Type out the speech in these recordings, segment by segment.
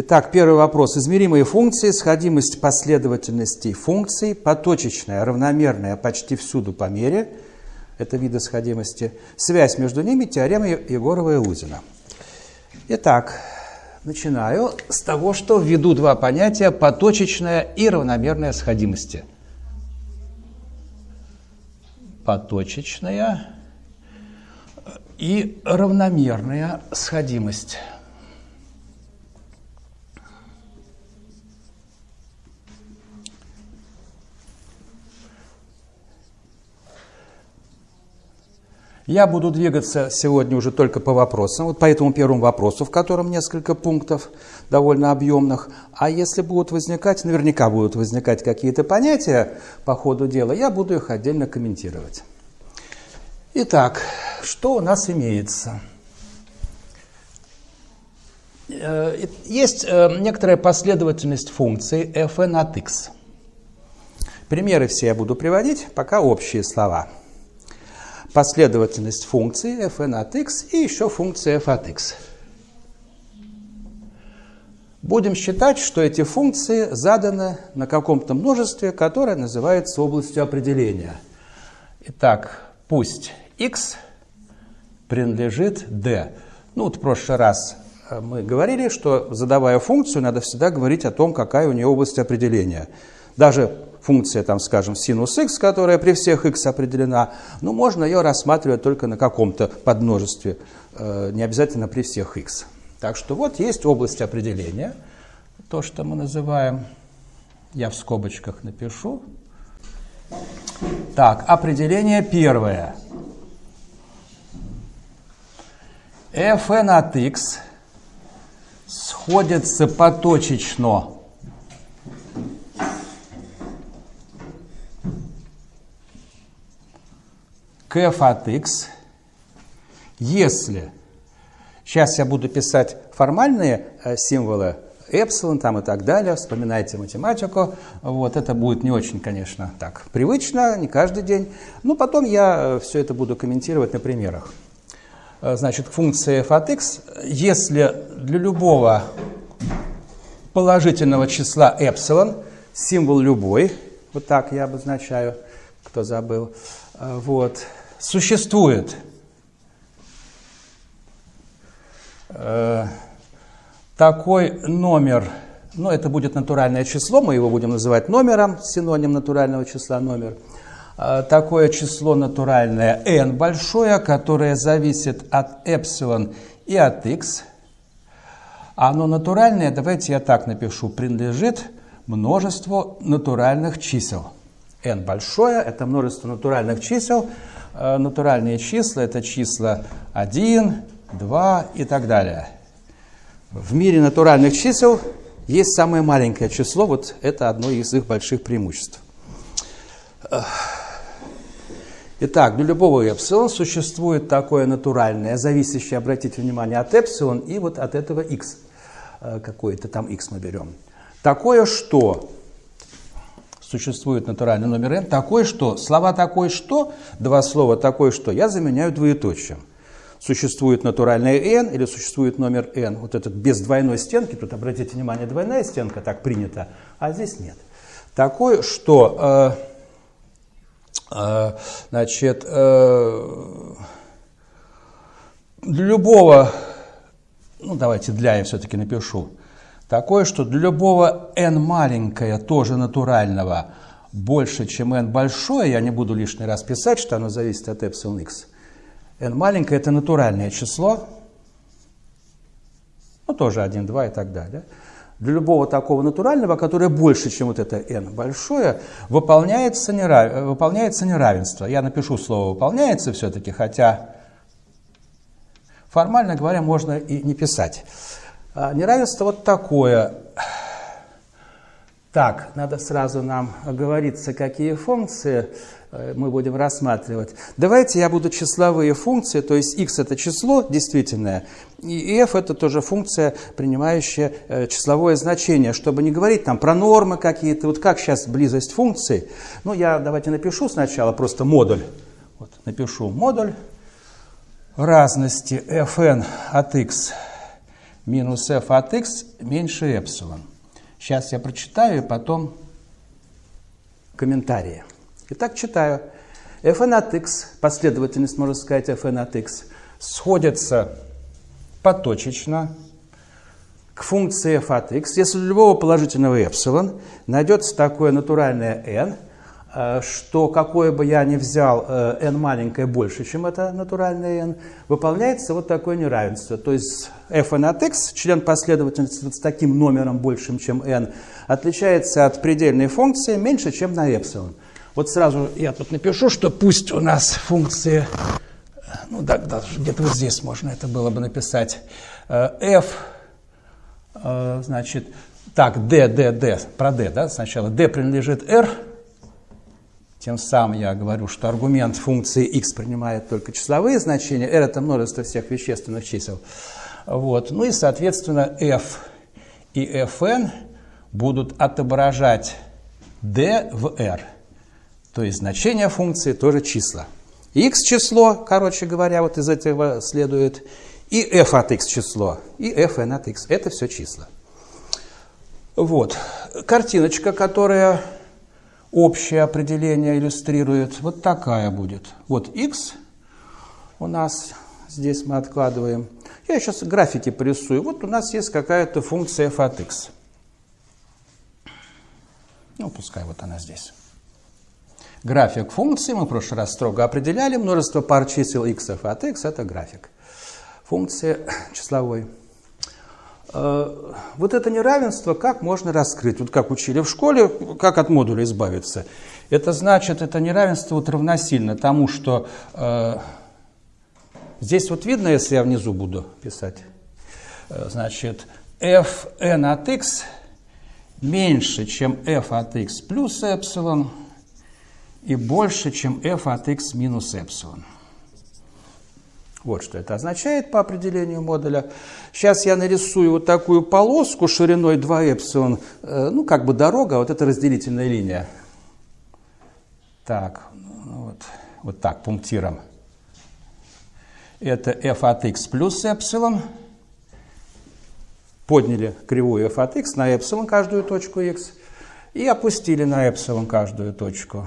Итак, первый вопрос. Измеримые функции, сходимость последовательностей функций, поточечная, равномерная почти всюду по мере, это виды сходимости, связь между ними, теорема Егорова и Лузина. Итак, начинаю с того, что введу два понятия поточечная и равномерная сходимости. Поточечная и равномерная сходимость. Я буду двигаться сегодня уже только по вопросам, вот по этому первому вопросу, в котором несколько пунктов довольно объемных. А если будут возникать, наверняка будут возникать какие-то понятия по ходу дела, я буду их отдельно комментировать. Итак, что у нас имеется? Э, есть э, некоторая последовательность функций fn от x. Примеры все я буду приводить, пока общие слова – последовательность функций fn от x и еще функция f от x. Будем считать, что эти функции заданы на каком-то множестве, которое называется областью определения. Итак, пусть x принадлежит d. Ну, вот в прошлый раз э, мы говорили, что задавая функцию, надо всегда говорить о том, какая у нее область определения. Даже функция, там, скажем, синус x, которая при всех x определена, ну, можно ее рассматривать только на каком-то подмножестве, э, не обязательно при всех x. Так что вот есть область определения, то, что мы называем, я в скобочках напишу. Так, определение первое. fn от x сходится поточечно f от x, если, сейчас я буду писать формальные э, символы, эпсилон там и так далее, вспоминайте математику, вот, это будет не очень, конечно, так привычно, не каждый день, но потом я э, все это буду комментировать на примерах. Э, значит, функция f от x, если для любого положительного числа эпсилон, символ любой, вот так я обозначаю, кто забыл, вот, существует. Э, такой номер, ну это будет натуральное число, мы его будем называть номером, синоним натурального числа номер, э, такое число натуральное n большое, которое зависит от эпсилон и от x, оно натуральное, давайте я так напишу, принадлежит множеству натуральных чисел. N большое – это множество натуральных чисел, Э, натуральные числа – это числа 1, 2 и так далее. В мире натуральных чисел есть самое маленькое число, вот это одно из их больших преимуществ. Итак, для любого эпсилон существует такое натуральное, зависящее, обратите внимание, от эпсилон и вот от этого x. Э, какое-то там x мы берем. Такое, что существует натуральный номер n, такой что, слова такой что, два слова такой что, я заменяю двоеточием. Существует натуральный n или существует номер n, вот этот без двойной стенки, тут обратите внимание, двойная стенка, так принято, а здесь нет. Такой, что, э, э, значит, э, для любого, ну давайте для я все-таки напишу, Такое, что для любого n маленькое, тоже натурального, больше, чем n большое, я не буду лишний раз писать, что оно зависит от эпсилон x. n маленькое – это натуральное число, ну, тоже 1, 2 и так далее. Для любого такого натурального, которое больше, чем вот это n большое, выполняется, нерав... выполняется неравенство. Я напишу слово «выполняется» все-таки, хотя формально говоря, можно и не писать. А, неравенство вот такое. Так, надо сразу нам оговориться, какие функции э, мы будем рассматривать. Давайте я буду числовые функции, то есть x это число действительное, и f это тоже функция, принимающая э, числовое значение, чтобы не говорить там про нормы какие-то, вот как сейчас близость функций. Ну, я давайте напишу сначала просто модуль. Вот, напишу модуль разности fn от x минус f от x меньше эпсилон. Сейчас я прочитаю и потом комментарии. Итак, читаю. fn от x, последовательность, можно сказать, fn от x, сходится поточечно к функции f от x. Если любого положительного эпсилон найдется такое натуральное n, что какое бы я ни взял, э, n маленькое больше, чем это натуральное n, выполняется вот такое неравенство. То есть fn от x, член последовательности с таким номером большим, чем n, отличается от предельной функции меньше, чем на эпсилон. Вот сразу я тут напишу, что пусть у нас функции, ну да, даже где-то вот здесь можно это было бы написать, э, f, э, значит, так, d, d, d, про d, да, сначала d принадлежит r, тем самым я говорю, что аргумент функции x принимает только числовые значения, r это множество всех вещественных чисел. Вот. Ну и, соответственно, f и fn будут отображать d в r. То есть значение функции тоже числа. x число, короче говоря, вот из этого следует, и f от x число, и fn от x. Это все числа. Вот. Картиночка, которая общее определение иллюстрирует, вот такая будет. Вот x у нас, здесь мы откладываем. Я сейчас графики порисую. Вот у нас есть какая-то функция f от x. Ну, пускай вот она здесь. График функции мы в прошлый раз строго определяли. Множество пар чисел x от x – это график функции числовой. Э, вот это неравенство как можно раскрыть? Вот как учили в школе, как от модуля избавиться? Это значит, это неравенство вот равносильно тому, что э, здесь вот видно, если я внизу буду писать, э, значит, fn от x меньше, чем f от x плюс эпсилон – и больше, чем f от x минус эпсилон. Вот что это означает по определению модуля. Сейчас я нарисую вот такую полоску шириной 2 эпсилон, э, ну как бы дорога, вот это разделительная линия. Так, ну вот, вот так, пунктиром. Это f от x плюс эпсилон. Подняли кривую f от x на эпсилон каждую точку x и опустили на эпсилон каждую точку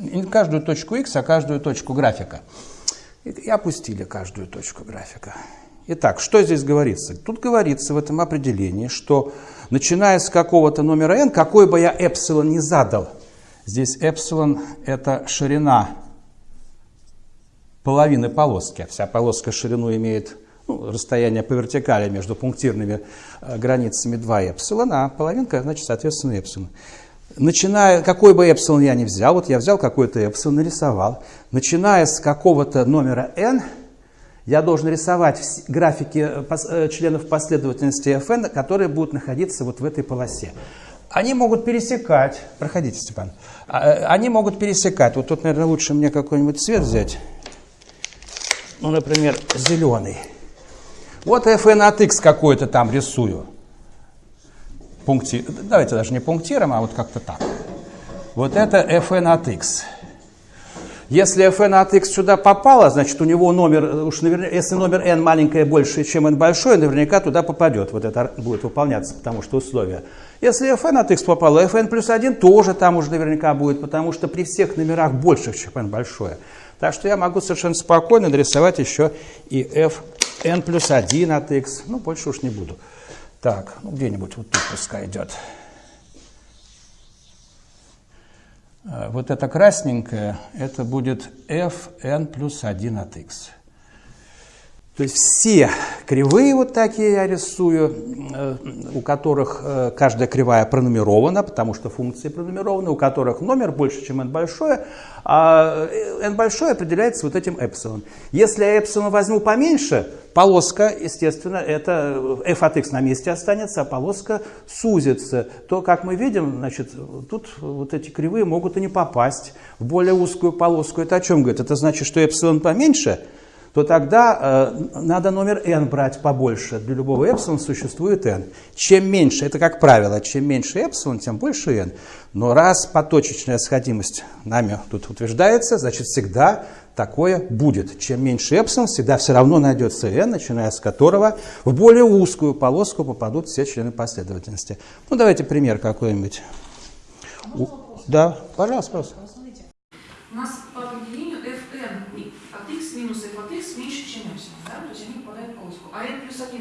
не каждую точку x, а каждую точку графика. И опустили каждую точку графика. Итак, что здесь говорится? Тут говорится в этом определении, что начиная с какого-то номера n, какой бы я эпсилон не задал, здесь эпсилон – это ширина половины полоски. Вся полоска ширину имеет ну, расстояние по вертикали между пунктирными э, границами 2 эпсилона, а половинка, значит, соответственно, эпсилон начиная, какой бы эпсилон я ни взял, вот я взял какой-то эпсилон, нарисовал, начиная с какого-то номера n, я должен рисовать графики э, э, членов последовательности fn, которые будут находиться вот в этой полосе. Они могут пересекать, проходите, Степан, а, э, они могут пересекать, вот тут, наверное, лучше мне какой-нибудь цвет взять, ну, например, зеленый. Вот fn от x какой-то там рисую пункти... давайте даже не пунктиром, а вот как-то так. Вот это fn от x. Если fn от x сюда попало, значит у него номер, уж наверняка, если номер n маленькое больше, чем n большое, наверняка туда попадет. Вот это будет выполняться, потому что условия. Если fn от x попало, fn плюс 1 тоже там уже наверняка будет, потому что при всех номерах больших, чем n большое. Так что я могу совершенно спокойно нарисовать еще и fn плюс 1 от x. Ну, больше уж не буду. Так, ну где-нибудь вот тут пускай идет. Э, вот это красненькое, это будет fn плюс 1 от x. То есть все кривые вот такие я рисую, э, у которых э, каждая кривая пронумерована, потому что функции пронумерованы, у которых номер больше, чем n большое, а n большое определяется вот этим эпсилон. Если я эпсилон возьму поменьше, полоска, естественно, это f от x на месте останется, а полоска сузится. То, как мы видим, значит, тут вот эти кривые могут и не попасть в более узкую полоску. Это о чем говорит? Это значит, что эпсилон поменьше – то тогда э, надо номер n брать побольше. Для любого эпсилон существует n. Чем меньше, это как правило, чем меньше эпсилон, тем больше n. Но раз поточечная сходимость нами тут утверждается, значит всегда такое будет. Чем меньше эпсилон, всегда все равно найдется n, начиная с которого в более узкую полоску попадут все члены последовательности. Ну давайте пример какой-нибудь. Да, пожалуйста, пожалуйста. У нас по определению fn от x минус f от x меньше, чем эпсилон, да? То есть они попадают в полоску. А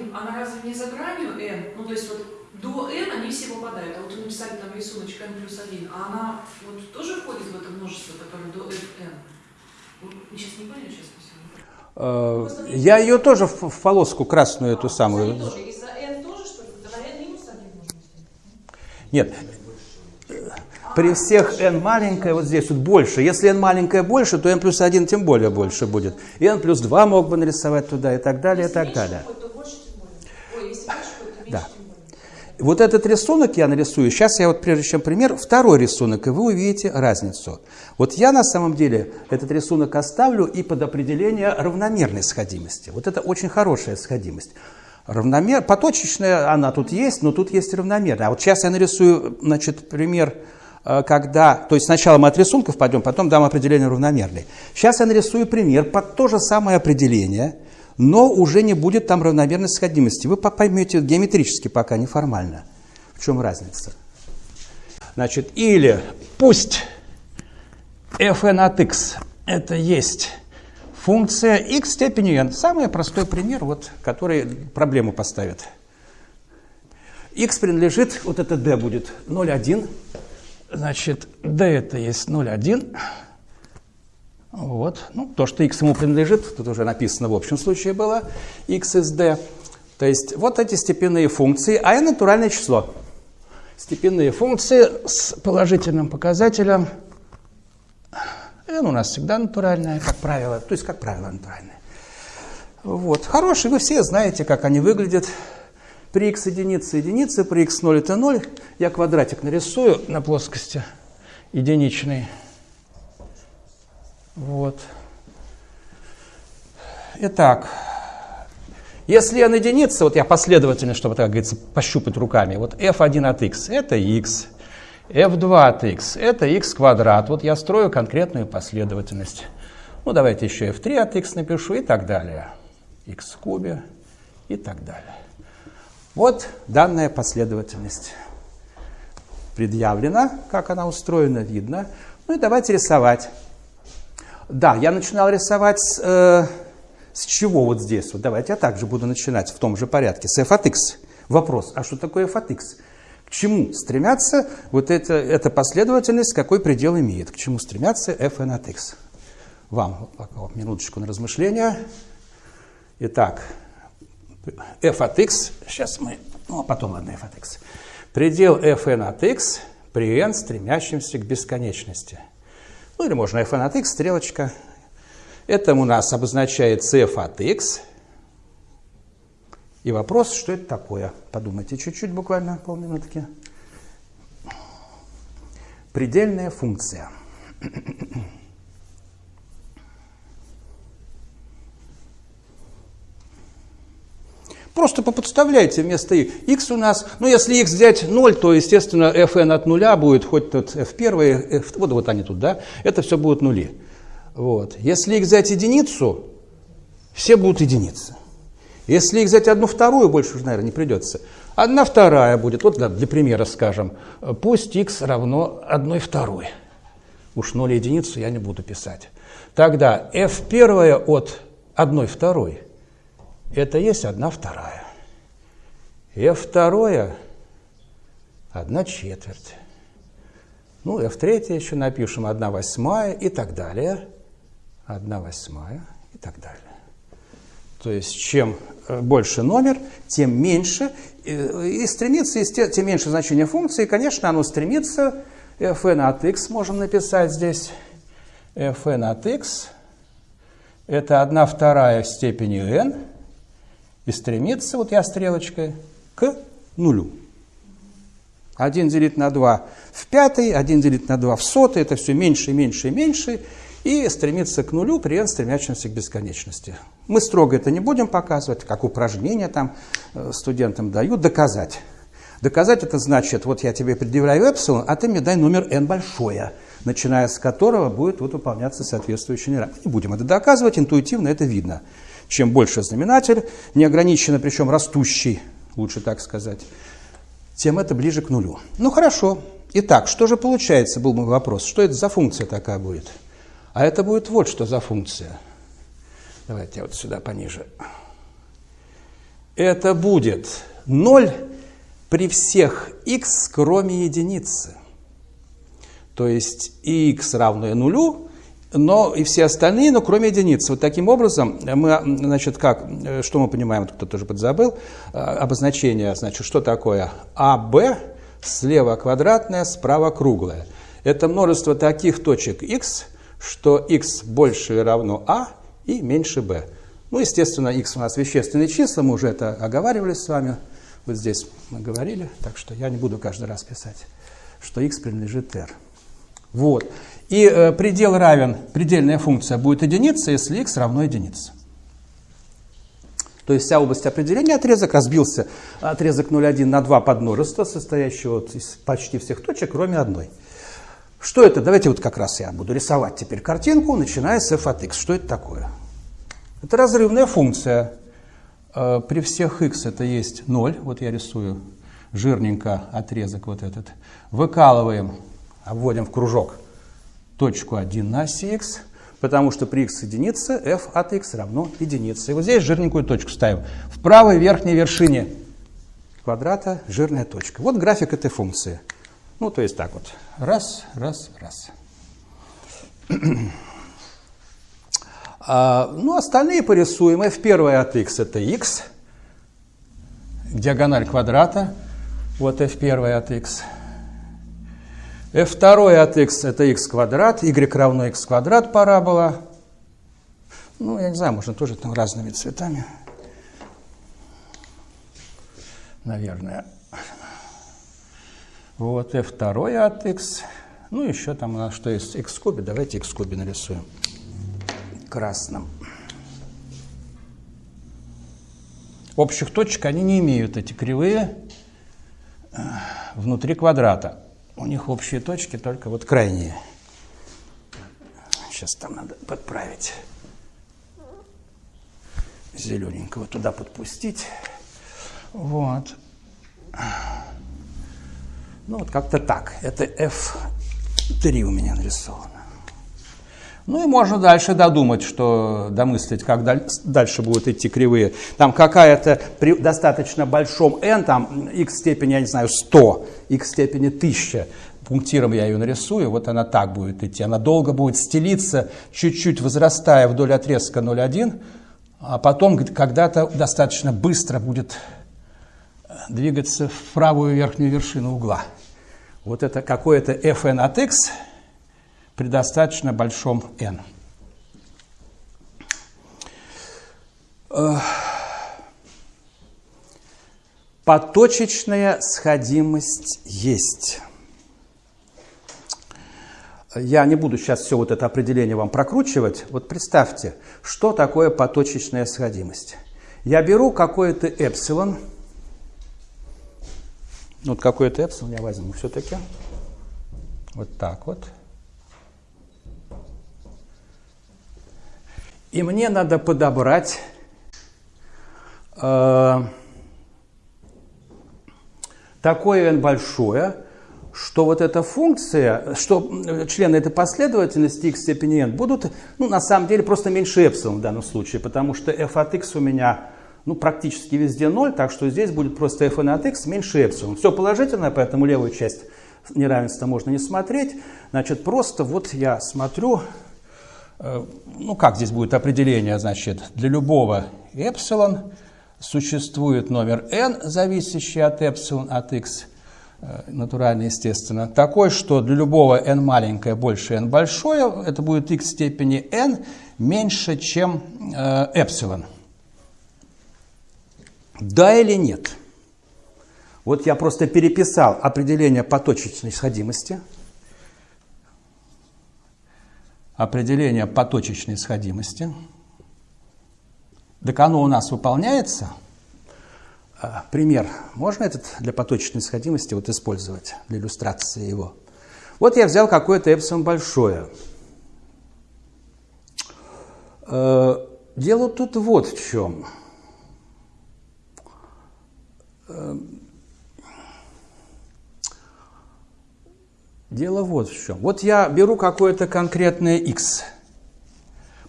n плюс 1, она разве не за гранью n? Ну, то есть вот до n они все попадают. А вот вы написали там рисуночек n плюс 1, а она вот тоже входит в это множество, которое до fn? Вы сейчас не поняли, сейчас Э, Я ее тоже в, в полоску красную эту самую. тоже. И за n тоже, что ли? Тогда n минус 1 можно сделать. Нет. При всех n маленькое, вот здесь вот больше. Если n маленькое больше, то n плюс 1 тем более больше будет. И n плюс 2 мог бы нарисовать туда и так далее, и так далее. будет, то больше, тем более. Ой, если больше будет, то меньше, Да. тем более. Вот этот рисунок я нарисую. Сейчас я вот прежде чем пример, второй рисунок, и вы увидите разницу. Вот я на самом деле этот рисунок оставлю и под определение равномерной сходимости. Вот это очень хорошая сходимость. Равномер... Поточечная она тут есть, но тут есть равномерная. А вот сейчас я нарисую, значит, пример, э, когда... То есть сначала мы от рисунков пойдем, потом дам определение равномерной. Сейчас я нарисую пример под то же самое определение, но уже не будет там равномерной сходимости. Вы по- поймете геометрически пока, неформально. В чем разница? Значит, или пусть fn от x это есть функция x степени n. Самый простой пример, вот, который проблему поставит. x принадлежит, вот это d будет 0,1. Значит, d это есть 0,1. Вот. Ну, то, что x ему принадлежит, тут уже написано в общем случае было, x из d. То есть вот эти степенные функции, а n натуральное число. Степенные функции с положительным показателем n у нас всегда натуральная, как правило, то есть как правило натуральная. Вот. Хорошие, вы все знаете, как они выглядят. При x единице единицы, при x 0 это 0. Я квадратик нарисую на плоскости единичной. Вот. Итак, если n единица, вот я последовательно, чтобы, так говорится, пощупать руками, вот f1 от x – это x, f2 от x – это x квадрат. Вот я строю конкретную последовательность. Ну, давайте еще f3 от x напишу и так далее. x в кубе и так далее. Вот данная последовательность предъявлена, как она устроена, видно. Ну и давайте рисовать. Да, я начинал рисовать с, э, с чего вот здесь? Вот давайте я также буду начинать в том же порядке, с f от x. Вопрос, а что такое f от x? К чему стремятся вот это, эта последовательность, какой предел имеет? К чему стремятся fn от x? Вам пока минуточку на размышления. Итак, f от x, сейчас мы, ну а потом ладно, f от x. Предел fn от x при n, стремящемся к бесконечности. Ну или можно fn от x, стрелочка. Это у нас обозначает f от x. И вопрос, что это такое? Подумайте чуть-чуть, буквально полминутки. Предельная функция. Просто поподставляйте вместо x у нас, ну если x взять 0, то, естественно, fn от нуля будет, хоть тут f1, f, вот, вот они тут, да, это все будут нули. Вот. Если x взять единицу, все будут единицы. Если x взять одну вторую, больше уже, наверное, не придется. Одна вторая будет, вот для примера скажем, пусть x равно одной второй. Уж 0 единицу я не буду писать. Тогда f1 от одной второй – это есть одна вторая. F2 – одна четверть. Ну, F3 еще напишем одна восьмая и так далее. Одна восьмая и так далее. То есть, чем больше номер, тем меньше. И стремится, тем меньше значение функции. И, конечно, оно стремится. fn от x можем написать здесь. fn от x – это одна вторая в степени n – и стремится, вот я стрелочкой, к нулю. 1 делить на 2 в пятый, 1 делить на 2 в сотый, это все меньше, меньше и меньше. и стремится к нулю при n стремящемся к бесконечности. Мы строго это не будем показывать, как упражнения там э, студентам дают, доказать. Доказать это значит, вот я тебе предъявляю эпсилон, а ты мне дай номер n большое, начиная с которого будет вот выполняться соответствующий неравенство. Не будем это доказывать, интуитивно это видно. Чем больше знаменатель, неограниченно, причем растущий, лучше так сказать, тем это ближе к нулю. Ну хорошо. Итак, что же получается, был мой вопрос. Что это за функция такая будет? А это будет вот что за функция. Давайте я вот сюда пониже. Это будет 0 при всех x, кроме единицы. То есть x равно нулю, но и все остальные, но кроме единицы. Вот таким образом мы, значит, как, что мы понимаем, кто тоже подзабыл, обозначение, значит, что такое АБ, слева квадратное, справа круглое. Это множество таких точек x, что x больше или равно а и меньше b. Ну, естественно, x у нас вещественные числа, мы уже это оговаривали с вами. Вот здесь мы говорили, так что я не буду каждый раз писать, что x принадлежит r. Вот. И э, предел равен, предельная функция будет единица, если x равно единице. То есть вся область определения отрезок разбился, отрезок 0,1 на два подмножества, состоящего из почти всех точек, кроме одной. Что это? Давайте вот как раз я буду рисовать теперь картинку, начиная с f от x. Что это такое? Это разрывная функция. Э, при всех x это есть 0. Вот я рисую жирненько отрезок вот этот. Выкалываем, обводим в кружок точку 1 на оси x, потому что при x единице f от x равно единице. И вот здесь жирненькую точку ставим. В правой верхней вершине квадрата жирная точка. Вот график этой функции. Ну, то есть так вот. Раз, раз, раз. а, ну, остальные порисуем. f1 от x это x. Диагональ квадрата. Вот f1 от x. f2 от x это x квадрат. y равно x квадрат парабола. Ну, я не знаю, можно тоже там разными цветами. Наверное. Вот, f2 от x. Ну, еще там у нас что есть x кубе. Давайте x кубе нарисуем красным. Общих точек они не имеют, эти кривые, э, внутри квадрата. У них общие точки только вот крайние. Сейчас там надо подправить. Зелененького туда подпустить. Вот. Ну, вот как-то так. Это F3 у меня нарисовано. Ну и можно дальше додумать, что домыслить, как дальше будут идти кривые. Там какая-то при достаточно большом n, там x степени, я не знаю, 100, x степени 1000, пунктиром я ее нарисую, вот она так будет идти. Она долго будет стелиться, чуть-чуть возрастая вдоль отрезка 0,1, а потом когда-то достаточно быстро будет двигаться в правую верхнюю вершину угла. Вот это какое-то fn от x при достаточно большом n. Поточечная сходимость есть. Я не буду сейчас все вот это определение вам прокручивать. Вот представьте, что такое поточечная сходимость. Я беру какое-то эпсилон, вот какой-то эпсилон я возьму все-таки. Вот так вот. И мне надо подобрать э, такое n большое, что вот эта функция, что члены этой последовательности x степени n будут, ну, на самом деле, просто меньше эпсилон в данном случае, потому что f от x у меня ну, практически везде 0, так что здесь будет просто fn от x меньше эпсилон. Все положительное, поэтому левую часть неравенства можно не смотреть. Значит, просто вот я смотрю, э, ну, как здесь будет определение, значит, для любого эпсилон существует номер n, зависящий от эпсилон от x, э, натурально, естественно, такой, что для любого n маленькое больше n большое, это будет x степени n меньше, чем э, эпсилон. Да или нет? Вот я просто переписал определение поточечной сходимости. Определение поточечной сходимости. Так оно у нас выполняется. А, пример. Можно этот для поточечной сходимости вот использовать, для иллюстрации его? Вот я взял какое-то эпсилон большое. Э, дело тут вот в чем. Дело вот в чем. Вот я беру какое-то конкретное x.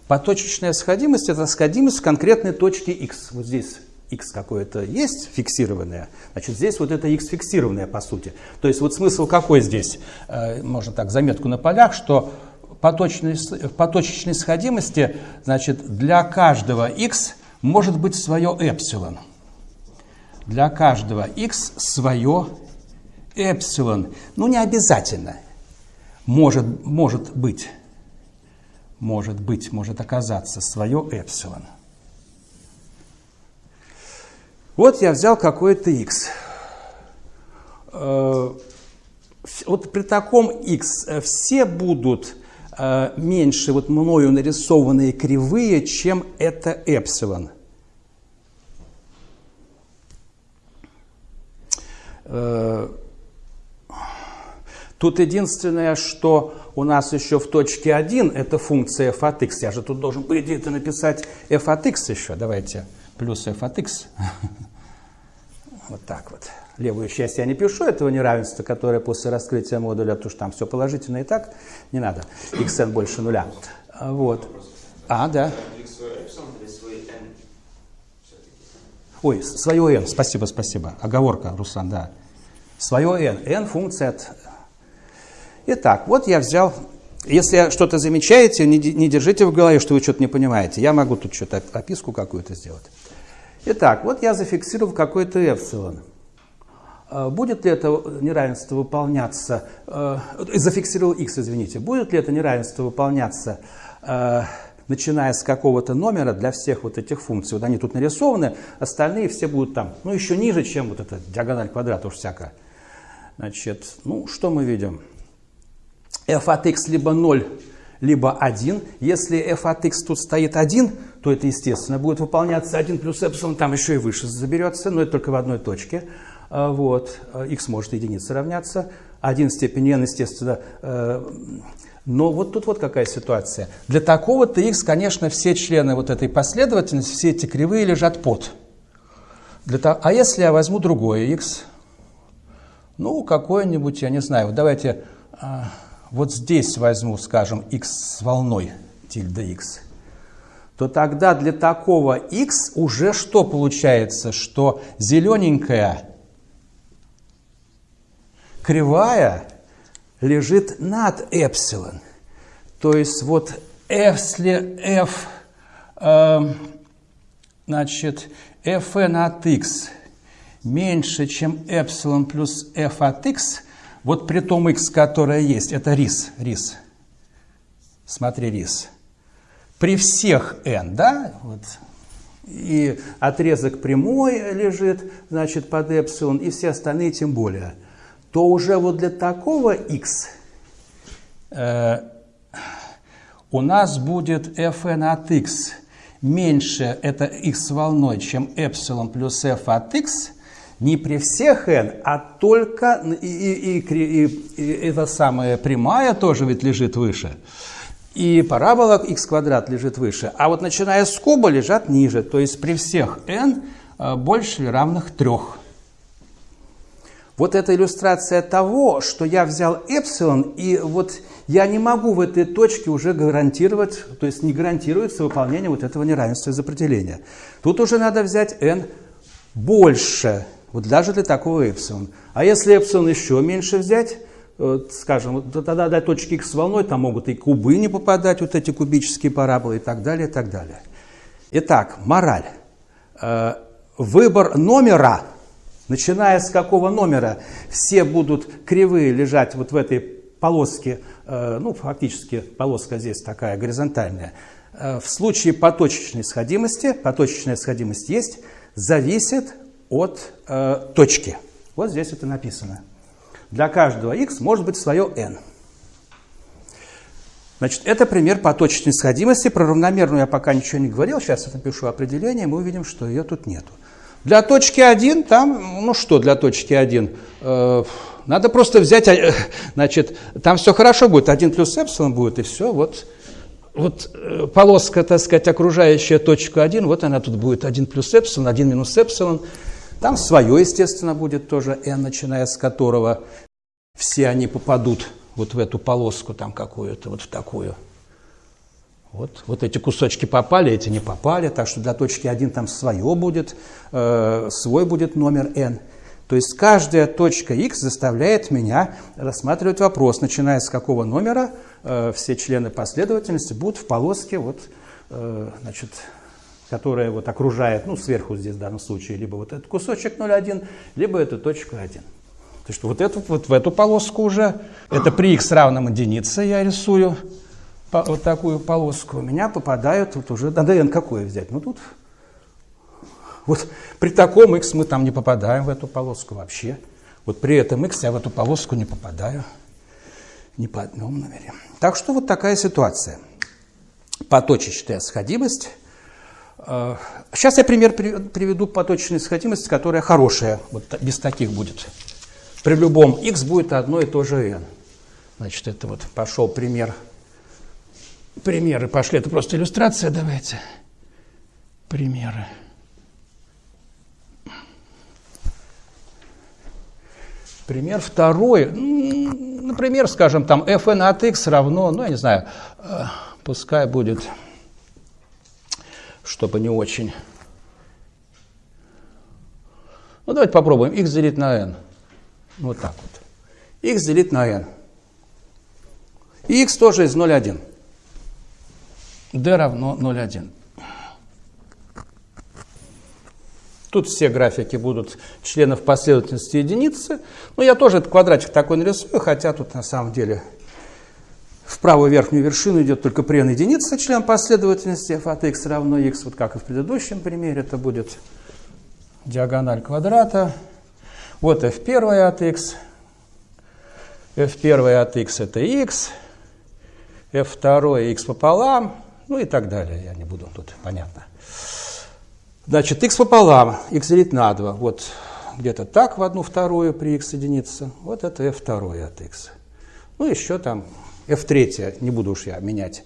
Поточечная сходимость – это сходимость в конкретной точке x. Вот здесь x какое-то есть фиксированное, значит, здесь вот это x фиксированное, по сути. То есть вот смысл какой здесь? Э, можно так, заметку на полях, что поточной, в поточечной сходимости, значит, для каждого x может быть свое эпсилон. Для каждого x свое эпсилон. Ну, не обязательно. Может, может быть. Может быть, может оказаться свое эпсилон. Вот я взял какой-то x. Э, вот при таком x э, все будут э, меньше вот мною нарисованные кривые, чем это эпсилон. Тут единственное, что у нас еще в точке 1, это функция f от x. Я же тут должен, по идее, написать f от x еще. Давайте плюс f от x. Вот так вот. Левую часть я не пишу этого неравенства, которое после раскрытия модуля, потому что там все положительно и так, не надо. xn больше нуля. Вот. А, да. Ой, свое n, спасибо, спасибо. Оговорка, Руслан, да. Свое n. n функция от... Итак, вот я взял если что-то замечаете, не, держите в голове, что вы что-то не понимаете. Я могу тут что-то описку какую-то сделать. Итак, вот я зафиксировал какой-то эпсилон. А, будет ли это неравенство выполняться, э, зафиксировал x, извините, будет ли это неравенство выполняться, э, начиная с какого-то номера для всех вот этих функций? Вот они тут нарисованы, остальные все будут там, ну еще ниже, чем вот эта диагональ квадрата уж всякая. Значит, ну что мы видим? F от x либо 0, либо 1. Если f от x тут стоит 1, то это, естественно, будет выполняться 1 плюс эпсилон, там еще и выше заберется, но это только в одной точке. А, вот. x может единице равняться. 1 в степени n, естественно, э, но вот тут вот какая ситуация. Для такого-то x, конечно, все члены вот этой последовательности, все эти кривые лежат под. Для того, а если я возьму другое x, ну, какое-нибудь, я не знаю, вот давайте а, вот здесь возьму, скажем, x с волной, тильда x, то тогда для такого x уже что получается? Что зелененькая кривая лежит над эпсилон. То есть вот если f, э, значит, fn от x меньше, чем эпсилон плюс f от x – вот при том x, которое есть, это рис, рис. Смотри, рис. При всех n, да, вот, и отрезок прямой лежит, значит, под эпсилон, и все остальные тем более, то уже вот для такого x э, у нас будет fn от x меньше, это x волной, чем эпсилон плюс f от x – не при всех n, а только и, и, и, и, и эта самая прямая тоже ведь лежит выше. И парабола x квадрат лежит выше. А вот начиная с куба лежат ниже. То есть при всех n э, больше или равных трех. Вот это иллюстрация того, что я взял эпсилон, и вот я не могу в этой точке уже гарантировать, то есть не гарантируется выполнение вот этого неравенства из определения. Тут уже надо взять n больше вот даже для такого эпсилон. А если эпсилон еще меньше взять, вот, скажем, тогда до точки x волной там могут и кубы не попадать, вот эти кубические параболы и так далее, и так далее. Итак, мораль. Э, выбор номера, начиная с какого номера, все будут кривые лежать вот в этой полоске, э, ну, фактически полоска здесь такая горизонтальная. Э, в случае поточечной сходимости, поточечная сходимость есть, зависит от э, точки. Вот здесь это написано. Для каждого x может быть свое n. Значит, это пример поточной сходимости. Про равномерную я пока ничего не говорил. Сейчас я напишу определение, мы увидим, что ее тут нету. Для точки 1 там, ну что для точки 1? Э, надо просто взять, э, значит, там все хорошо будет, 1 плюс эпсилон будет, и все, вот, вот э, полоска, так сказать, окружающая точку 1, вот она тут будет 1 плюс эпсилон, 1 минус эпсилон. Там свое, естественно, будет тоже n, начиная с которого все они попадут вот в эту полоску там какую-то, вот в такую. Вот, вот эти кусочки попали, эти не попали, так что для точки 1 там свое будет, э, свой будет номер n. То есть каждая точка x заставляет меня рассматривать вопрос, начиная с какого номера э, все члены последовательности будут в полоске, вот, э, значит, которая вот окружает, ну, сверху здесь в данном случае, либо вот этот кусочек 0,1, либо эту точку 1. То есть вот, эту, вот в эту полоску уже, это при x равном единице я рисую, вот такую полоску, у меня попадают вот уже, надо n какое взять? Ну тут, вот при таком x мы там не попадаем в эту полоску вообще. Вот при этом x я в эту полоску не попадаю ни по одному номере. Так что вот такая ситуация. Поточечная сходимость. Сейчас э, я пример приведу поточной сходимости, которая хорошая, вот без таких будет. При любом x будет одно и то же n. Значит, это вот пошел пример примеры пошли. Это просто иллюстрация, давайте. Примеры. Пример второй. Например, скажем, там fn от x равно, ну, я не знаю, э, пускай будет, чтобы не очень. Ну, давайте попробуем. x делить на n. Вот так вот. x делить на n. И x тоже из 0,1 d равно 0,1. Тут все графики будут членов последовательности единицы. Но я тоже этот квадратик такой нарисую, хотя тут на самом деле в правую верхнюю вершину идет только при n единица член последовательности f от x равно x, вот как и в предыдущем примере, это будет диагональ квадрата. Вот f1 от x, f1 от x это x, f2 x пополам, ну и так далее. Я не буду тут, понятно. Значит, x пополам, x делить на 2. Вот где-то так в одну вторую при x единица. Вот это f2 от x. Ну, еще там f3, не буду уж я менять.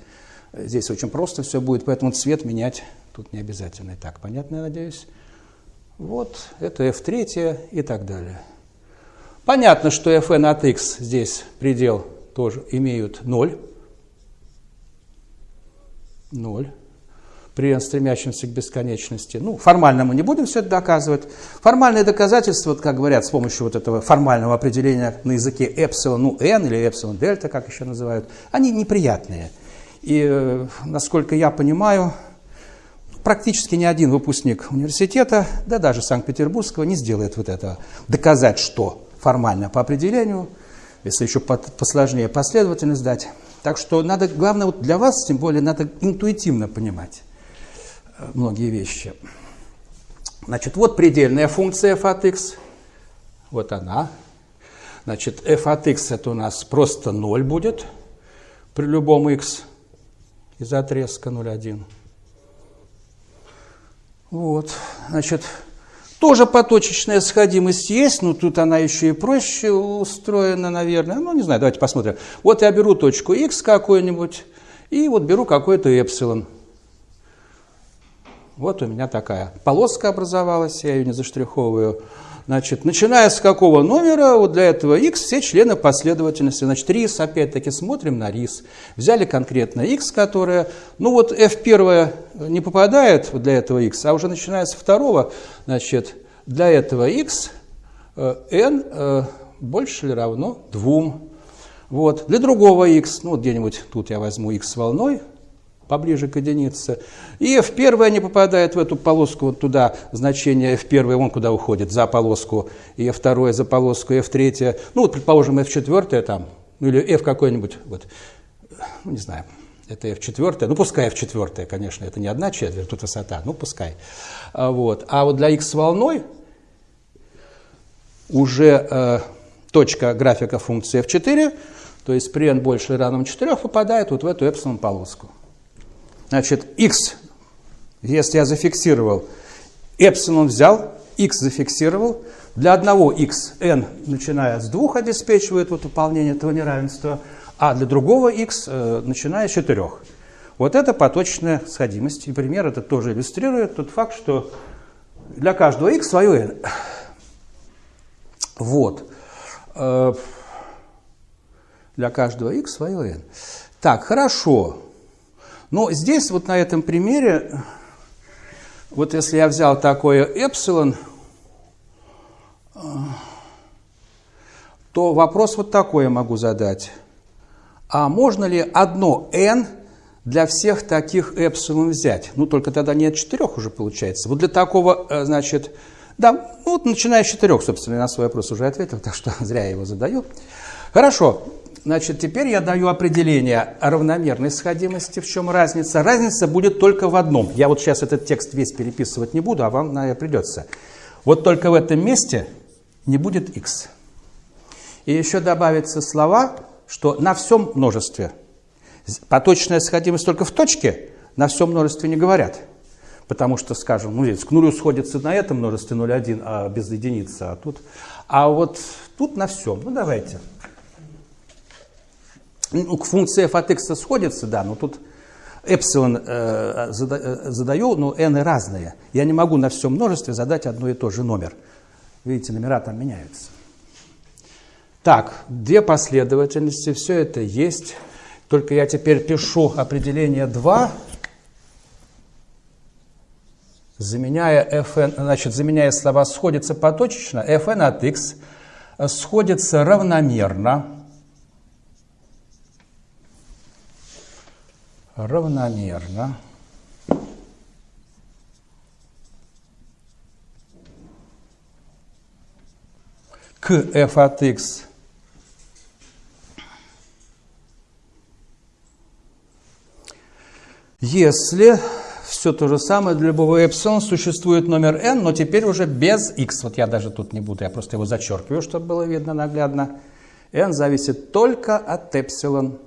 Здесь очень просто все будет, поэтому цвет менять тут не обязательно. И так, понятно, я надеюсь? Вот, это f3 и так далее. Понятно, что fn от x здесь предел тоже имеют 0. 0 при стремящемся к бесконечности. Ну, формально мы не будем все это доказывать. Формальные доказательства, вот, как говорят, с помощью вот этого формального определения на языке эпсилон, ну, n или эпсилон дельта, как еще называют, они неприятные. И, э, насколько я понимаю, практически ни один выпускник университета, да даже Санкт-Петербургского, не сделает вот этого. Доказать, что формально по определению, если еще посложнее последовательность дать, так что надо, главное вот для вас, тем более, надо интуитивно понимать многие вещи. Значит, вот предельная функция f от x. Вот она. Значит, f от x это у нас просто 0 будет при любом x из отрезка 0,1. Вот, значит, тоже поточечная сходимость есть, но тут она еще и проще устроена, наверное. Ну, не знаю, давайте посмотрим. Вот я беру точку x какую-нибудь, и вот беру какой-то эпсилон. Вот у меня такая полоска образовалась, я ее не заштриховываю. Значит, начиная с какого номера, вот для этого x все члены последовательности. Значит, рис, опять-таки, смотрим на рис. Взяли конкретно x, которая, ну вот f1 не попадает для этого x, а уже начиная с второго, значит, для этого x э, n э, больше или равно 2. Вот. Для другого x, ну вот где-нибудь тут я возьму x волной, поближе к единице. И f1 не попадает в эту полоску, вот туда значение f1, он куда уходит, за полоску, и f2 за полоску, и f3, ну вот, предположим, f4 там, ну или f какой-нибудь, вот, ну не знаю, это f4, ну пускай f4, конечно, это не одна четверть, тут высота, ну пускай. А вот. А вот для x волной уже э, точка графика функции f4 то есть при n больше равном 4, попадает вот в эту эпсилон полоску. Значит, x, если я зафиксировал, эпсилон взял, x зафиксировал, для одного x n, начиная с 2, обеспечивает вот выполнение этого неравенства, а для другого x, э, начиная с 4. Вот это поточная сходимость. И пример это тоже иллюстрирует тот факт, что для каждого x свое n. Вот. Э, для каждого x свое n. Так, хорошо. Но здесь вот на этом примере, вот если я взял такое эпсилон, то вопрос вот такой я могу задать. А можно ли одно n для всех таких эпсилон взять? Ну, только тогда не от четырех уже получается. Вот для такого, э, значит, да, ну вот начиная с четырех, собственно, я на свой вопрос уже ответил, так что зря я его задаю. Хорошо, значит, теперь я даю определение равномерной сходимости. В чем разница? Разница будет только в одном. Я вот сейчас этот текст весь переписывать не буду, а вам, наверное, придется. Вот только в этом месте не будет x. И еще добавятся слова, что на всем множестве. Поточная сходимость только в точке, на всем множестве не говорят. Потому что, скажем, ну, здесь к нулю сходится на этом множестве 0,1, а без единицы, а тут... А вот тут на всем. Ну, давайте. Ну, к функции f от x сходится, да, но тут эпсилон э, задаю, но n разные. Я не могу на всем множестве задать одно и то же номер. Видите, номера там меняются. Так, две последовательности, все это есть. Только я теперь пишу определение 2, заменяя fn, значит, заменяя слова сходится поточечно, fn от x сходится равномерно, равномерно к f от x если все то же самое для любого эпсилон существует номер n, но теперь уже без x. Вот я даже тут не буду, я просто его зачеркиваю, чтобы было видно наглядно. n зависит только от эпсилон.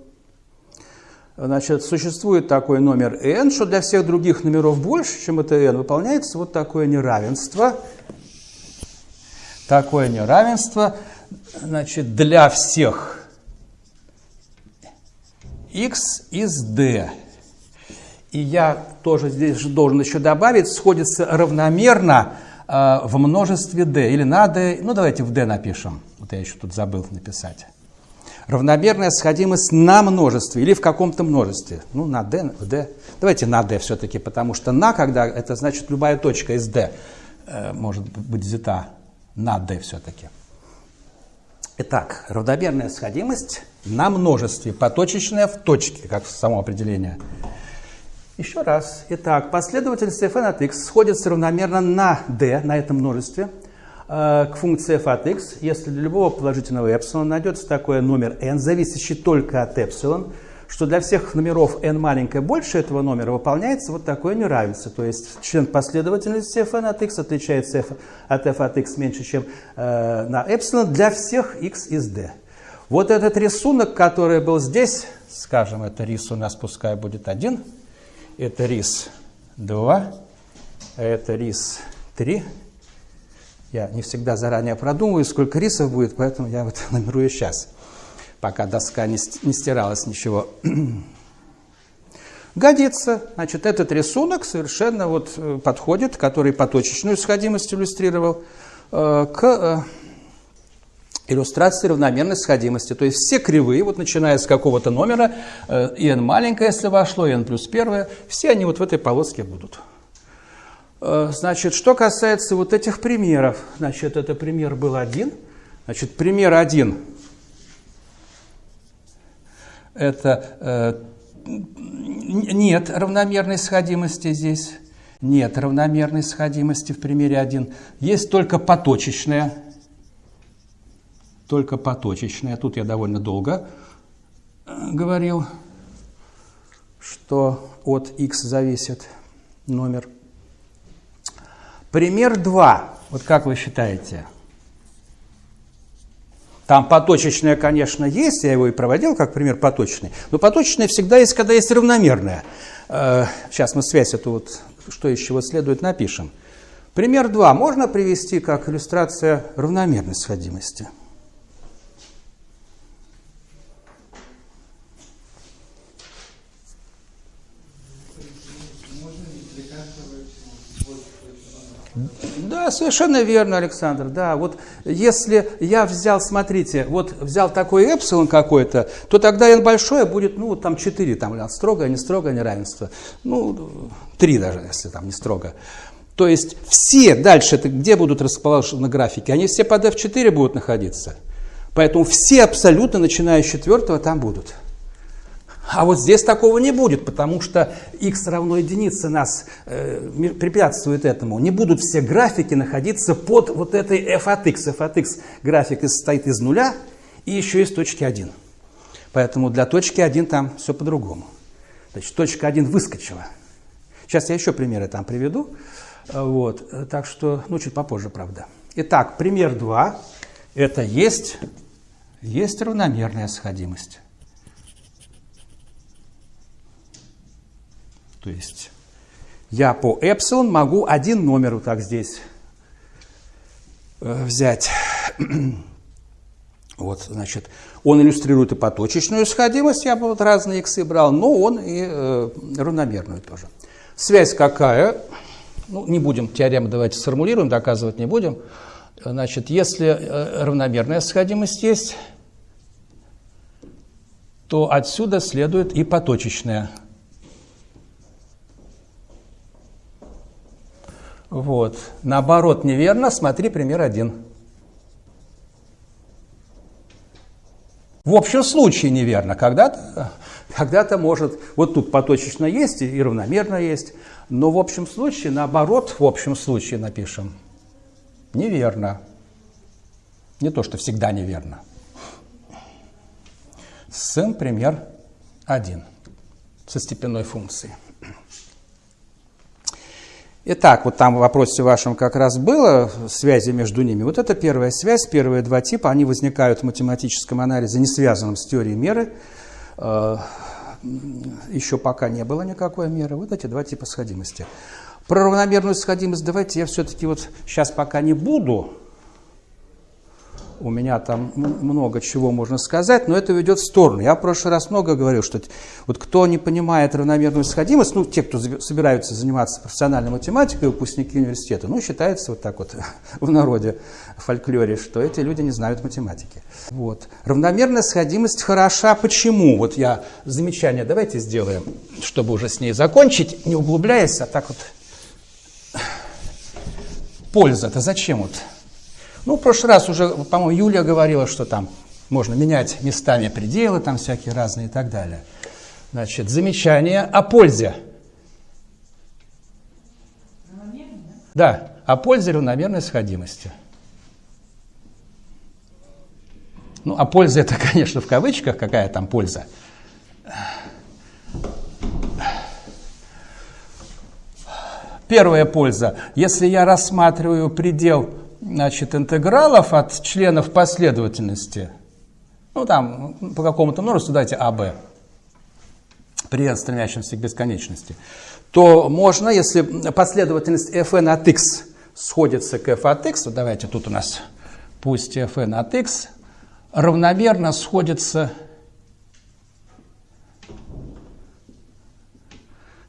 Значит, существует такой номер n, что для всех других номеров больше, чем это n, выполняется вот такое неравенство – такое неравенство значит, для всех x из d. И я тоже здесь же должен еще добавить, сходится равномерно э, в множестве d. Или на d, ну давайте в d напишем. Вот я еще тут забыл написать. Равномерная сходимость на множестве или в каком-то множестве. Ну, на d, d. Давайте на d все-таки, потому что на, когда это значит любая точка из d э, может быть взята на d все-таки. Итак, равномерная сходимость на множестве, поточечная в точке, как само определение. Еще раз. Итак, последовательность f от x сходится равномерно на d, на этом множестве, к функции f от x, если для любого положительного эпсилона найдется такой номер n, зависящий только от эпсилон, что для всех номеров n маленькое больше этого номера выполняется вот такое неравенство. То есть член последовательности fn от x отличается f от f от x меньше, чем э, на эпсилон для всех x из d. Вот этот рисунок, который был здесь, скажем, это рис у нас пускай будет один, это рис 2, это рис 3. Я не всегда заранее продумываю, сколько рисов будет, поэтому я вот номерую сейчас пока доска не, не стиралась ничего. Годится. Значит, этот рисунок совершенно вот э, подходит, который поточечную сходимость иллюстрировал, э, к э, иллюстрации равномерной сходимости. То есть все кривые, вот начиная с какого-то номера, n маленькое, если вошло, n плюс первое, все они вот в этой полоске будут. Значит, что касается вот этих примеров, значит, это пример был один. Значит, пример один это э, нет равномерной сходимости здесь. Нет равномерной сходимости в примере 1. Есть только поточечная. Только поточечная. Тут я довольно долго э, говорил, что от x зависит номер. Пример 2. Вот как вы считаете? Там поточечное, конечно, есть, я его и проводил как пример поточный, но поточное всегда есть, когда есть равномерное. Э, сейчас мы связь эту вот, что из чего следует, напишем. Пример 2 можно привести как иллюстрация равномерной сходимости. Да, совершенно верно, Александр. Да, вот если я взял, смотрите, вот взял такой эпсилон какой-то, то тогда n большое будет, ну, там 4, там строгое, не строгое неравенство. Ну, 3 даже, если там не строго. То есть все дальше, где будут расположены графики? Они все под F4 будут находиться. Поэтому все абсолютно, начиная с четвертого, там будут. А вот здесь такого не будет, потому что x равно единице нас э, препятствует этому. Не будут все графики находиться под вот этой f от x. f от x график состоит из нуля и еще из точки 1. Поэтому для точки 1 там все по-другому. Значит, точка 1 выскочила. Сейчас я еще примеры там приведу. Вот. Так что, ну, чуть попозже, правда. Итак, пример 2. Это есть, есть равномерная сходимость. То есть я по эпсилон могу один номер вот так здесь э, взять. Вот, значит, он иллюстрирует и поточечную сходимость, я вот разные иксы брал, но он и э, равномерную тоже. Связь какая? Ну, не будем теорему давайте сформулируем, доказывать не будем. Значит, если э, равномерная сходимость есть, то отсюда следует и поточечная Вот. Наоборот, неверно. Смотри пример один. В общем случае неверно. Когда-то когда, -то, может, вот тут поточечно есть и равномерно есть, но в общем случае, наоборот, в общем случае напишем. Неверно. Не то, что всегда неверно. Сын пример один со степенной функцией. Итак, вот там в вопросе вашем как раз было связи между ними. Вот это первая связь, первые два типа, они возникают в математическом анализе, не связанном с теорией меры. Э, Еще пока не было никакой меры. Вот эти два типа сходимости. Про равномерную сходимость давайте я все-таки вот сейчас пока не буду у меня там много чего можно сказать, но это ведет в сторону. Я в прошлый раз много говорил, что вот кто не понимает равномерную сходимость, ну, те, кто собираются заниматься профессиональной математикой, выпускники университета, ну, считается вот так вот в народе, в фольклоре, что эти люди не знают математики. Вот. Равномерная сходимость хороша. Почему? Вот я замечание давайте сделаем, чтобы уже с ней закончить, не углубляясь, а так вот. Польза-то зачем вот? Ну, в прошлый раз уже, по-моему, Юлия говорила, что там можно менять местами пределы, там всякие разные и так далее. Значит, замечание о пользе. Да, о пользе равномерной сходимости. Ну, а польза это, конечно, в кавычках, какая там польза. Первая польза. Если я рассматриваю предел значит, интегралов от членов последовательности, ну там по какому-то множеству дайте АБ, при стремящемся к бесконечности, то можно, если последовательность fn от x сходится к f от x, вот давайте тут у нас пусть fn от x равномерно сходится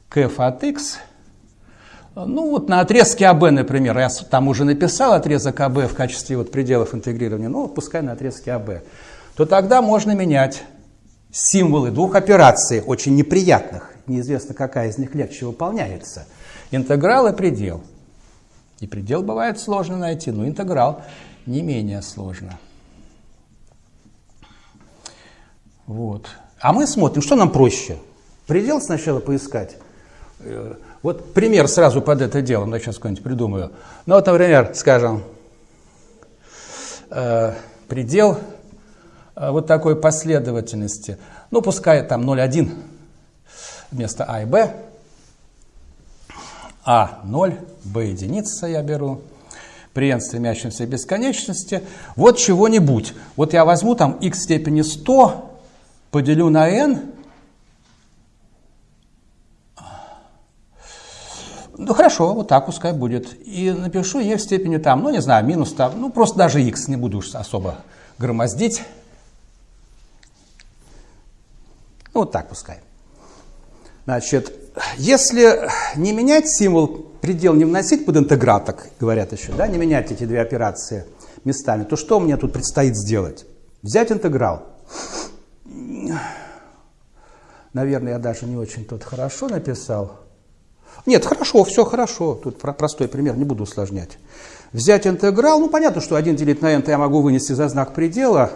к f от x – ну вот на отрезке АБ, например, я там уже написал отрезок АБ в качестве вот пределов интегрирования, ну пускай на отрезке АБ, то тогда можно менять символы двух операций, очень неприятных, неизвестно какая из них легче выполняется. Интеграл и предел. И предел бывает сложно найти, но интеграл не менее сложно. Вот. А мы смотрим, что нам проще. Предел сначала поискать вот пример сразу под это дело, ну, сейчас какой-нибудь придумаю. Ну, вот, например, скажем, э, предел э, вот такой последовательности. Ну, пускай там 0,1 вместо А и Б. А 0, Б единица я беру. при n к бесконечности, вот чего-нибудь. Вот я возьму там x в степени 100, поделю на n, Ну хорошо, вот так пускай будет. И напишу e в степени там, ну не знаю, минус там, ну просто даже x, не буду уж особо громоздить. Ну вот так пускай. Значит, если не менять символ, предел не вносить под интеграл, так говорят еще, да, не менять эти две операции местами, то что мне тут предстоит сделать? Взять интеграл. Наверное, я даже не очень тут хорошо написал. Нет, хорошо, все хорошо. Тут простой пример, не буду усложнять. Взять интеграл, ну понятно, что 1 делить на n я могу вынести за знак предела.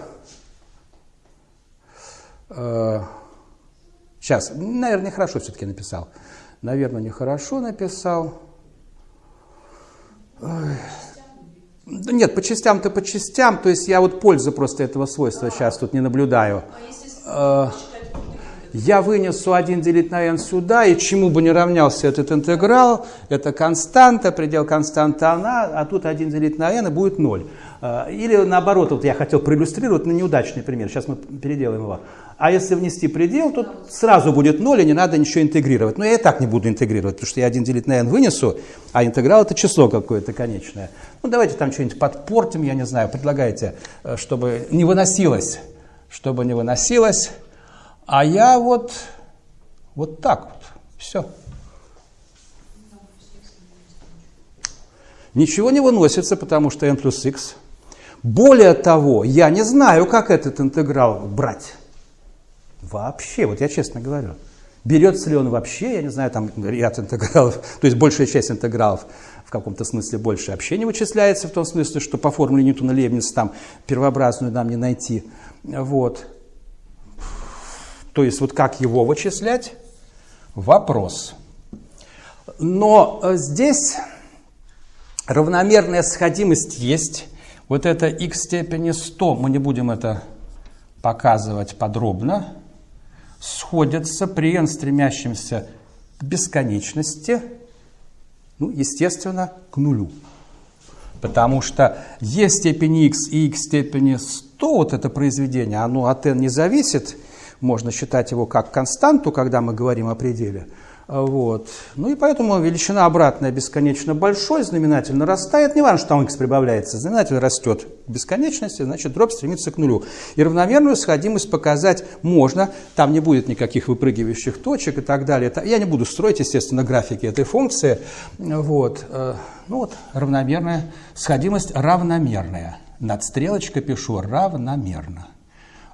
Сейчас, э, наверное, нехорошо все-таки написал. Наверное, нехорошо написал. Нет, по частям-то по частям, то есть я вот пользу просто этого свойства сейчас тут не наблюдаю. А если я вынесу 1 делить на n сюда, и чему бы не равнялся этот интеграл, это константа, предел константы она, а тут 1 делить на n и будет 0. А, или наоборот, вот я хотел проиллюстрировать на неудачный пример, сейчас мы переделаем его. А если внести предел, то сразу будет 0, и не надо ничего интегрировать. Но я и так не буду интегрировать, потому что я 1 делить на n вынесу, а интеграл это число какое-то конечное. Ну давайте там что-нибудь подпортим, я не знаю, предлагайте, э, чтобы не выносилось. Чтобы не выносилось. А я вот, вот так вот, все. Ничего не выносится, потому что n плюс x. Более того, я не знаю, как этот интеграл брать. Вообще, вот я честно говорю. Берется ли он вообще, я не знаю, там ряд интегралов, то есть большая часть интегралов в каком-то смысле больше вообще не вычисляется, в том смысле, что по формуле Ньютона-Лебниц там первообразную нам не найти. Вот. То есть вот как его вычислять? Вопрос. Но э, здесь равномерная сходимость есть. Вот это x степени 100, мы не будем это показывать подробно, сходятся при n стремящемся к бесконечности, ну, естественно, к нулю. Потому что e степени x и x степени 100, вот это произведение, оно от n не зависит, можно считать его как константу, когда мы говорим о пределе. Вот. Ну и поэтому величина обратная бесконечно большой, знаменатель нарастает, не важно, что там x прибавляется, знаменатель растет к бесконечности, значит дробь стремится к нулю. И равномерную сходимость показать можно, там не будет никаких выпрыгивающих точек и так далее. Я не буду строить, естественно, графики этой функции. Вот. Э, ну вот, равномерная сходимость равномерная. Над стрелочкой пишу равномерно.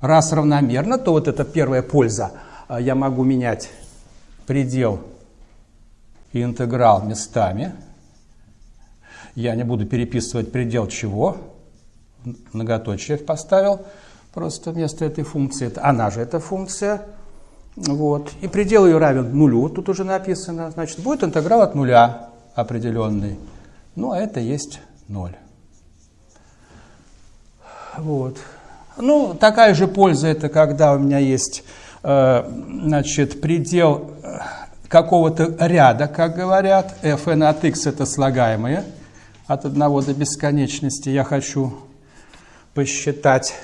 Раз равномерно, то вот это первая польза. А, я могу менять предел и интеграл местами. Я не буду переписывать предел чего. Многоточие поставил просто вместо этой функции. Это, она же эта функция. Вот. И предел ее равен нулю, тут уже написано. Значит, будет интеграл от нуля определенный. Ну, а это есть ноль. Вот. Ну, такая же польза это, когда у меня есть э, значит, предел э, какого-то ряда, как говорят. fn от x это слагаемые от 1 до бесконечности. Я хочу посчитать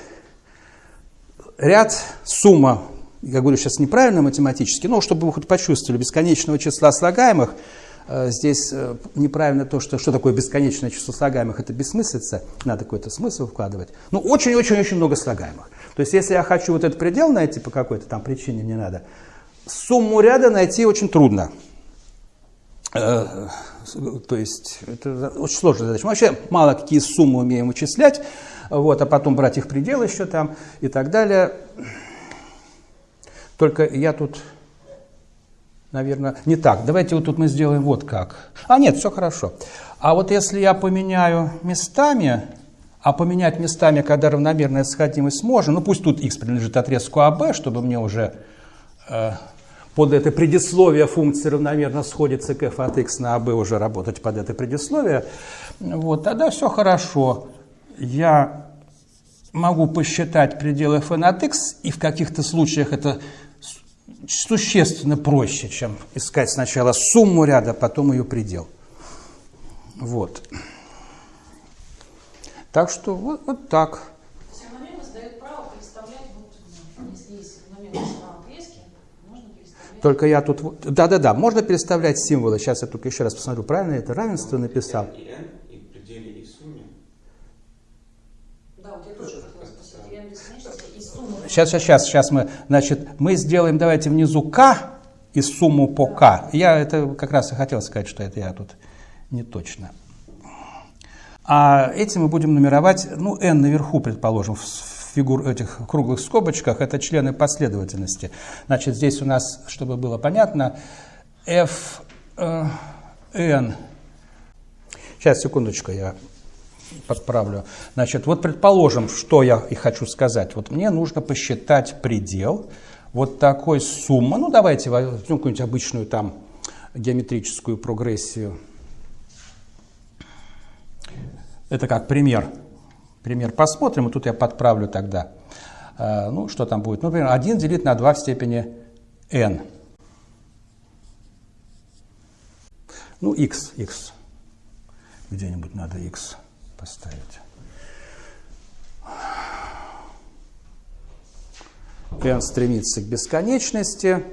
ряд, сумма, я говорю сейчас неправильно математически, но чтобы вы хоть почувствовали, бесконечного числа слагаемых – здесь э, неправильно то, что, что такое бесконечное число слагаемых, это бессмыслица, надо какой-то смысл вкладывать. Ну, очень-очень-очень много слагаемых. То есть, если я хочу вот этот предел найти по какой-то там причине, мне надо, сумму ряда найти очень трудно. Э, то есть, это очень сложная задача. Мы вообще мало какие суммы умеем вычислять, вот, а потом брать их предел еще там и так далее. Только я тут наверное, не так. Давайте вот тут мы сделаем вот как. А нет, все хорошо. А вот если я поменяю местами, а поменять местами, когда равномерная сходимость можно, ну пусть тут x принадлежит отрезку АБ, чтобы мне уже э, под это предисловие функции равномерно сходится к f от x на АБ уже работать под это предисловие, вот, тогда все хорошо. Я могу посчитать пределы f от x, и в каких-то случаях это существенно проще, чем искать сначала сумму ряда, потом ее предел. Вот. Так что вот, вот так. Только я тут... Да-да-да, можно переставлять символы. Сейчас я только еще раз посмотрю, правильно это равенство написал. и n, и в пределе, и в сумме. Да, вот я тоже хотела спросить, n бесконечности и сумма. Сейчас, сейчас, сейчас, сейчас мы, значит, мы сделаем, давайте внизу k и сумму по k. Я это как раз и хотел сказать, что это я тут не точно. А эти мы будем нумеровать, ну, n наверху, предположим, в фигур этих круглых скобочках, это члены последовательности. Значит, здесь у нас, чтобы было понятно, f, n. Сейчас, секундочку, я подправлю. Значит, вот предположим, что я и хочу сказать. Вот мне нужно посчитать предел вот такой суммы. Ну, давайте возьмем какую-нибудь обычную там геометрическую прогрессию. Это как пример. Пример посмотрим, и тут я подправлю тогда. Э, Ну, что там будет? Ну, например, 1 делить на 2 в степени n. Ну, x, x. Где-нибудь надо x поставить. n стремится к бесконечности.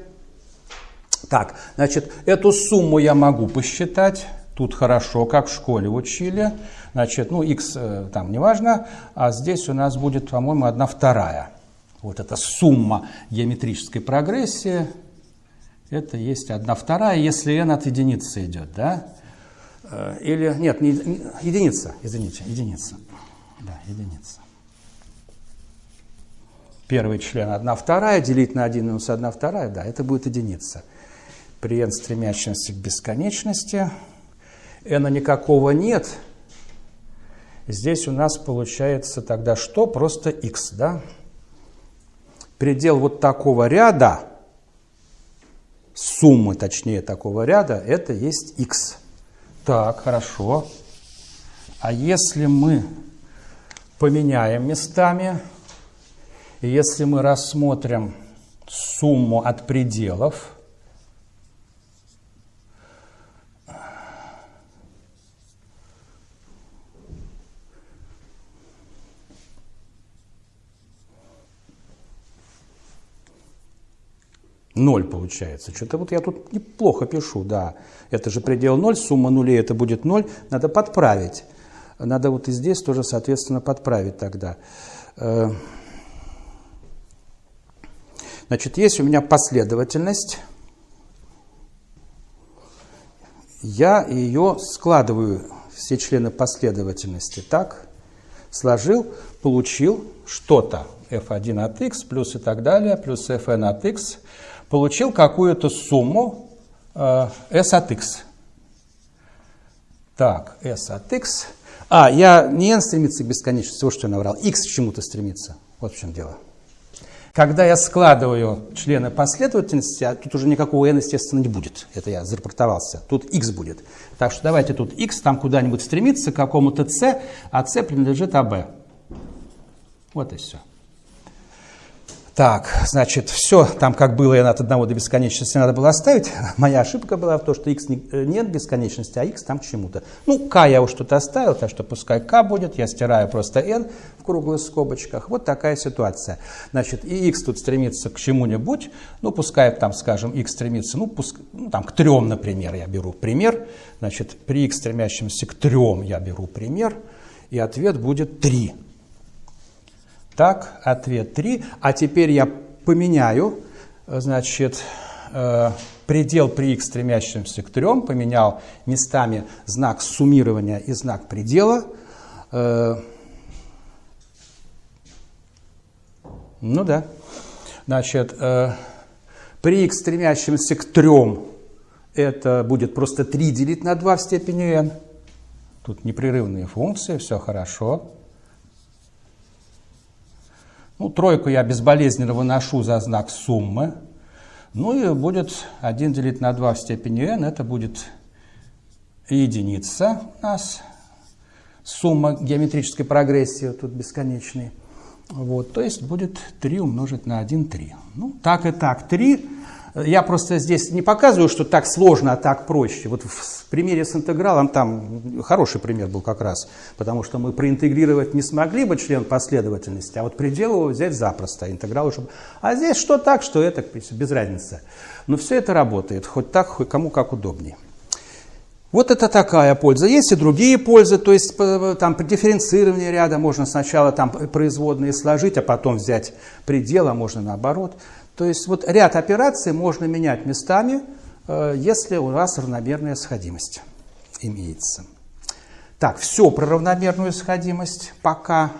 Так, значит, эту сумму я могу посчитать. Тут хорошо, как в школе учили. Значит, ну, x э, там неважно, а здесь у нас будет, по-моему, одна вторая. Вот эта сумма геометрической прогрессии, это есть одна вторая, если n от единицы идет, да? Э, Или, нет, не, не- единица, извините, единица. Да, единица. Первый член 1 вторая, делить на 1 минус 1 вторая, да, это будет единица. При n стремящемся к бесконечности, n никакого нет, здесь у нас получается тогда что? Просто x, да? Предел вот такого ряда, суммы, точнее, такого ряда, это есть x. Так, хорошо. А если мы поменяем местами, если мы рассмотрим сумму от пределов, Ноль получается. Что-то вот я тут неплохо пишу, да. Это же предел 0, сумма нулей это будет 0. Надо подправить. Надо вот и здесь тоже, соответственно, подправить тогда. Э, Значит, есть у меня последовательность. Я ее складываю, все члены последовательности, так. Сложил, получил что-то. f1 от x плюс и так далее, плюс fn от x. Получил какую-то сумму э, s от x. Так, s от x. А, я не n стремится к бесконечности, вот что я наврал. x к чему-то стремится. Вот в чем дело. Когда я складываю члены последовательности, а тут уже никакого n, естественно, не будет. Это я зарапортовался. Тут x будет. Так что давайте тут x там куда-нибудь стремится к какому-то c, а c принадлежит АБ. Вот и все. Так, значит, все там, как было n от 1 до бесконечности, надо было оставить. Моя ошибка была в том, что x э, нет бесконечности, а x там чему-то. Ну, k я уж что-то оставил, так что пускай k будет. Я стираю просто n в круглых скобочках. Вот такая ситуация. Значит, и x тут стремится к чему-нибудь. Ну, пускай там, скажем, x стремится, ну, пуск, ну там, к трем, например, я беру пример. Значит, при x стремящемся к трем я беру пример. И ответ будет 3. Так, ответ 3. А теперь я поменяю, значит, э, предел при x стремящемся к 3, поменял местами знак суммирования и знак предела. Э, ну да. Значит, э, при x стремящемся к 3 это будет просто 3 делить на 2 в степени n. Тут непрерывные функции, все хорошо. Ну, тройку я безболезненно выношу за знак суммы. Ну и будет 1 делить на 2 в степени n, это будет единица у нас. Сумма геометрической прогрессии тут бесконечной. Вот, то есть будет 3 умножить на 1, 3. Ну, так и так 3. Я просто здесь не показываю, что так сложно, а так проще. Вот в примере с интегралом там хороший пример был как раз, потому что мы проинтегрировать не смогли бы член последовательности, а вот предел его взять запросто, интеграл уже... А здесь что так, что это, без разницы. Но все это работает, хоть так, хоть кому как удобнее. Вот это такая польза. Есть и другие пользы, то есть там при дифференцировании ряда можно сначала там производные сложить, а потом взять предел, а можно наоборот. То есть вот ряд операций можно менять местами, э, если у вас равномерная сходимость имеется. Так, все про равномерную сходимость пока